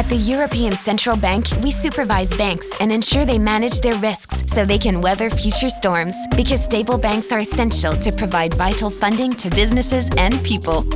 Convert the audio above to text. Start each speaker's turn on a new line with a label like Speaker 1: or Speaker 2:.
Speaker 1: At the European Central Bank, we supervise banks and ensure they manage their risks so they can weather future storms. Because stable banks are essential to provide vital funding to businesses and people.